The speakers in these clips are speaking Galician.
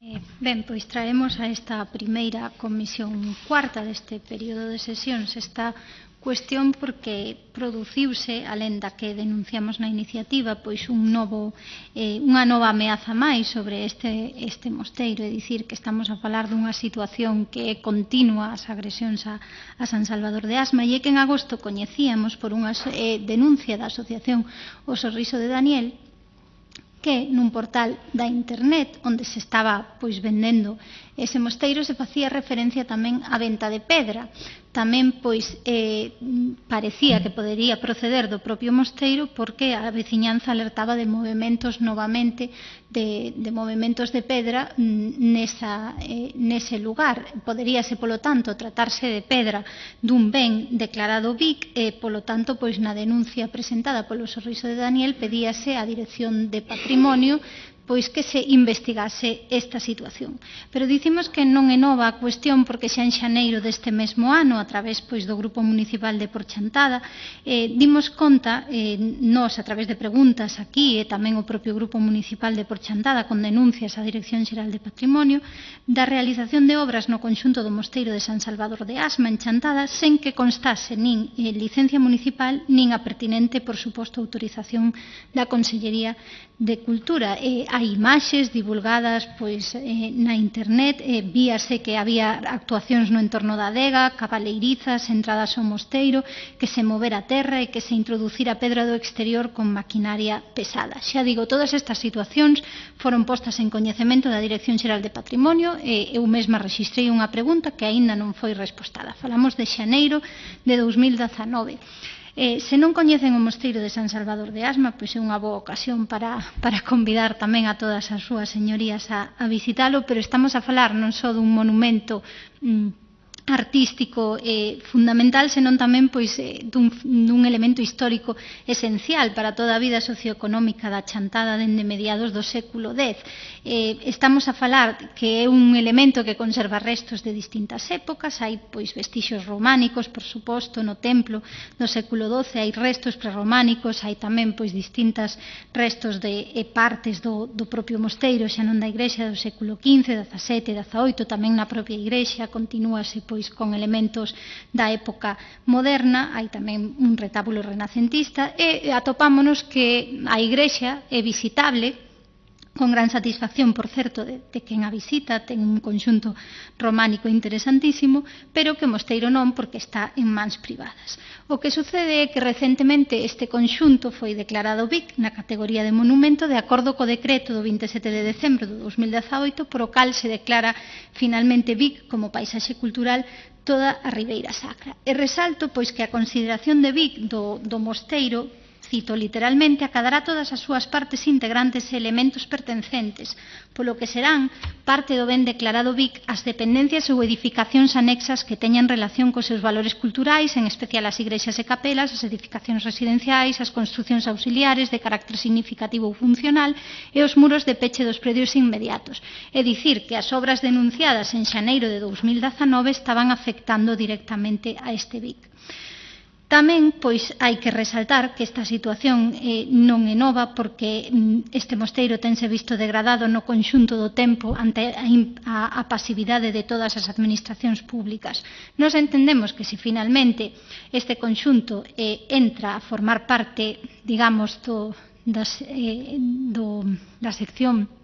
Eh, ben, pois traemos a esta primeira comisión cuarta deste período de sesións. Esta cuestión porque produciuse, alén da que denunciamos na iniciativa, pois un novo, eh, unha nova ameaza máis sobre este, este mosteiro, é dicir que estamos a falar dunha situación que é continua as agresións a, a San Salvador de Asma. E é que en agosto coñecíamos por unha eh, denuncia da asociación O Sorriso de Daniel que nun portal da internet onde se estaba pois vendendo ese mosteiro se facía referencia tamén á venta de pedra tamén pois eh, parecía que podería proceder do propio mosteiro porque a veciñanza alertaba de movimentos novamente de, de movimentos de pedra mm, nesa, eh, nese lugar. Poderíase polo tanto tratarse de pedra dun ben declarado BIC e eh, polo tanto pois na denuncia presentada polo sorriso de Daniel pedíase a dirección de patrimonio pois que se investigase esta situación. Pero dicimos que non é nova a cuestión porque xa en xaneiro deste mesmo ano, a través pois do Grupo Municipal de Porchantada, eh, dimos conta, eh, nós a través de preguntas aquí e tamén o propio Grupo Municipal de Porchantada con denuncias á Dirección Xeral de Patrimonio, da realización de obras no conxunto do Mosteiro de San Salvador de Asma en Chantada sen que constase nin eh, licencia municipal nin a pertinente, por suposto, autorización da Consellería de Cultura. Eh, hai imaxes divulgadas pois eh, na internet, eh, víase que había actuacións no entorno da adega, cabaleirizas, entradas ao mosteiro, que se movera a terra e que se introducira pedra do exterior con maquinaria pesada. Xa digo, todas estas situacións foron postas en coñecemento da Dirección Xeral de Patrimonio e eu mesma registrei unha pregunta que aínda non foi respostada. Falamos de xaneiro de 2019. Eh, se non coñecen o mosteiro de San Salvador de Asma, pois é unha boa ocasión para, para convidar tamén a todas as súas señorías a, a visitalo, pero estamos a falar non só dun monumento mm, artístico eh, fundamental, senón tamén pois eh, dun, dun elemento histórico esencial para toda a vida socioeconómica da chantada dende mediados do século X. Eh, estamos a falar que é un elemento que conserva restos de distintas épocas, hai pois vestixios románicos, por suposto, no templo do século XII, hai restos prerrománicos, hai tamén pois distintas restos de e partes do, do propio mosteiro, xa non da igrexa do século XV, XVII, XVIII, tamén na propia igrexa continúase pois pois con elementos da época moderna, hai tamén un retábulo renacentista e atopámonos que a igrexa é visitable con gran satisfacción, por certo, de, de quen a visita, ten un conxunto románico interesantísimo, pero que o mosteiro non porque está en mans privadas. O que sucede é que recentemente este conxunto foi declarado BIC na categoría de monumento de acordo co decreto do 27 de decembro de 2018, por o cal se declara finalmente BIC como paisaxe cultural toda a Ribeira Sacra. E resalto pois que a consideración de BIC do, do mosteiro cito literalmente, acadará todas as súas partes integrantes e elementos pertencentes, polo que serán parte do ben declarado BIC as dependencias ou edificacións anexas que teñan relación cos seus valores culturais, en especial as igrexas e capelas, as edificacións residenciais, as construcións auxiliares de carácter significativo ou funcional e os muros de peche dos predios inmediatos. É dicir, que as obras denunciadas en xaneiro de 2019 estaban afectando directamente a este BIC. Tamén, pois, hai que resaltar que esta situación eh, non é nova porque mm, este mosteiro tense visto degradado no conxunto do tempo ante a, a, a pasividade de todas as administracións públicas. Nos entendemos que se finalmente este conxunto eh, entra a formar parte, digamos, do, das, eh, do, da sección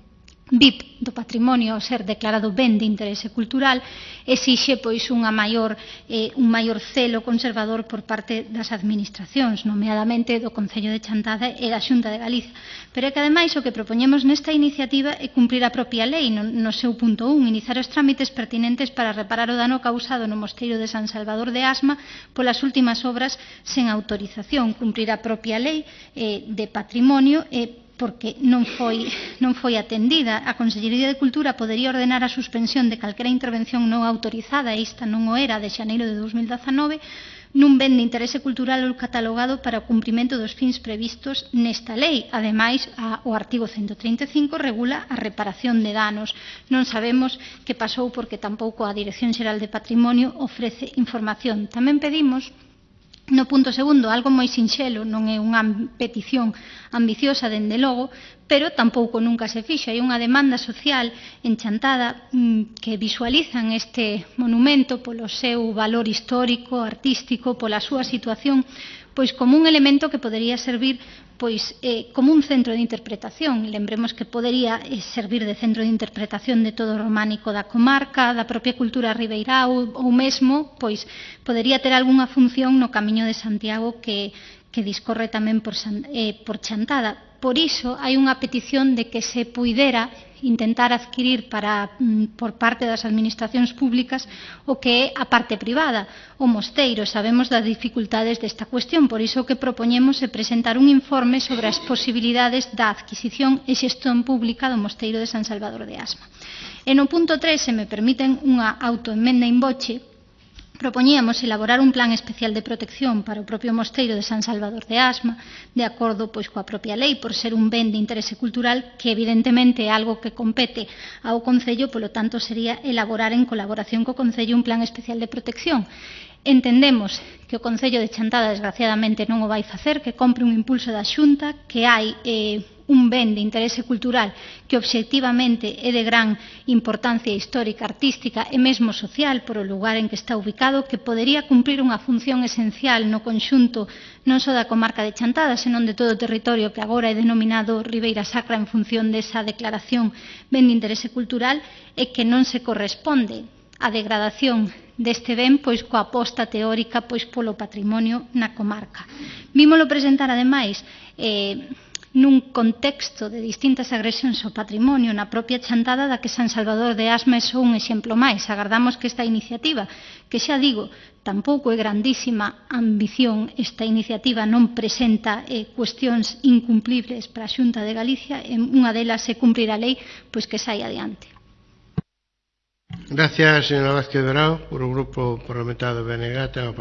BIP do patrimonio ao ser declarado ben de interese cultural exixe pois unha maior eh, un maior celo conservador por parte das administracións, nomeadamente do Concello de Chantada e da Xunta de Galicia. Pero é que ademais o que propoñemos nesta iniciativa é cumprir a propia lei no, no seu punto 1, iniciar os trámites pertinentes para reparar o dano causado no mosteiro de San Salvador de Asma polas últimas obras sen autorización, cumprir a propia lei eh, de patrimonio e eh, porque non foi, non foi atendida. A Consellería de Cultura podería ordenar a suspensión de calquera intervención non autorizada, e esta non o era, de xaneiro de 2019, nun ben de interese cultural ou catalogado para o cumprimento dos fins previstos nesta lei. Ademais, a, o artigo 135 regula a reparación de danos. Non sabemos que pasou porque tampouco a Dirección Xeral de Patrimonio ofrece información. Tamén pedimos No punto segundo, algo moi sinxelo, non é unha petición ambiciosa, dende logo, pero tampouco nunca se fixo. Hai unha demanda social enchantada mm, que visualizan este monumento polo seu valor histórico, artístico, pola súa situación pois como un elemento que podería servir pois eh, como un centro de interpretación. Lembremos que podería eh, servir de centro de interpretación de todo o románico da comarca, da propia cultura ribeirá ou, ou mesmo pois podería ter algunha función no Camiño de Santiago que, que discorre tamén por, eh, por Chantada. Por iso hai unha petición de que se puidera intentar adquirir para, mm, por parte das administracións públicas o que é a parte privada, o mosteiro. Sabemos das dificultades desta cuestión, por iso que propoñemos é presentar un informe sobre as posibilidades da adquisición e xestión pública do mosteiro de San Salvador de Asma. E no punto 3, se me permiten unha autoenmenda in boche, propoñíamos elaborar un plan especial de protección para o propio mosteiro de San Salvador de Asma, de acordo pois coa propia lei por ser un ben de interese cultural que evidentemente é algo que compete ao concello, polo tanto sería elaborar en colaboración co concello un plan especial de protección. Entendemos que o Concello de Chantada desgraciadamente non o vai facer, que compre un impulso da Xunta, que hai eh, un ben de interese cultural que obxectivamente é de gran importancia histórica, artística e mesmo social por o lugar en que está ubicado, que podería cumprir unha función esencial no conxunto non só da comarca de Chantada, senón de todo o territorio que agora é denominado Ribeira Sacra en función desa declaración ben de interese cultural e que non se corresponde a degradación deste ben pois coa aposta teórica pois polo patrimonio na comarca. Vímolo presentar ademais eh, nun contexto de distintas agresións ao patrimonio na propia chantada da que San Salvador de Asmes é un exemplo máis. Agardamos que esta iniciativa, que xa digo, tampouco é grandísima ambición, esta iniciativa non presenta eh, cuestións incumplibles para a Xunta de Galicia, en unha delas se cumprir a lei, pois que sai adiante. Gracias, señora Vázquez Dorao, por o Grupo Parlamentario do BNG.